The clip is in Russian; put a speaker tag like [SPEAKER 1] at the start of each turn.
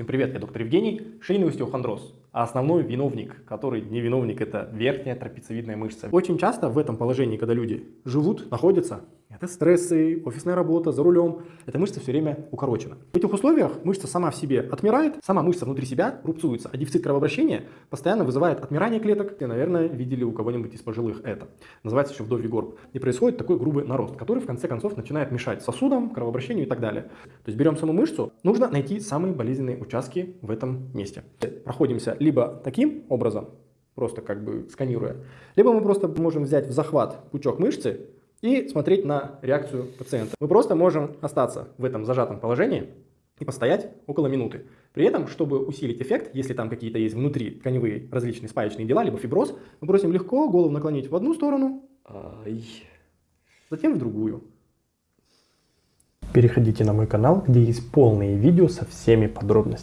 [SPEAKER 1] Всем привет, я доктор Евгений, шейный остеохондроз. А основной виновник, который не виновник, это верхняя трапециевидная мышца. Очень часто в этом положении, когда люди живут, находятся, это стрессы, офисная работа, за рулем, эта мышца все время укорочена. В этих условиях мышца сама в себе отмирает, сама мышца внутри себя рубцуется, а дефицит кровообращения постоянно вызывает отмирание клеток. Вы, наверное, видели у кого-нибудь из пожилых это. Называется еще вдовий горб. И происходит такой грубый нарост, который в конце концов начинает мешать сосудам, кровообращению и так далее. То есть берем саму мышцу, нужно найти самые болезненные участки в этом месте. Проходимся либо таким образом, просто как бы сканируя, либо мы просто можем взять в захват пучок мышцы и смотреть на реакцию пациента. Мы просто можем остаться в этом зажатом положении и постоять около минуты. При этом, чтобы усилить эффект, если там какие-то есть внутри тканевые различные спаечные дела, либо фиброз, мы просим легко голову наклонить в одну сторону, Ай. затем в другую.
[SPEAKER 2] Переходите на мой канал, где есть полные видео со всеми подробностями.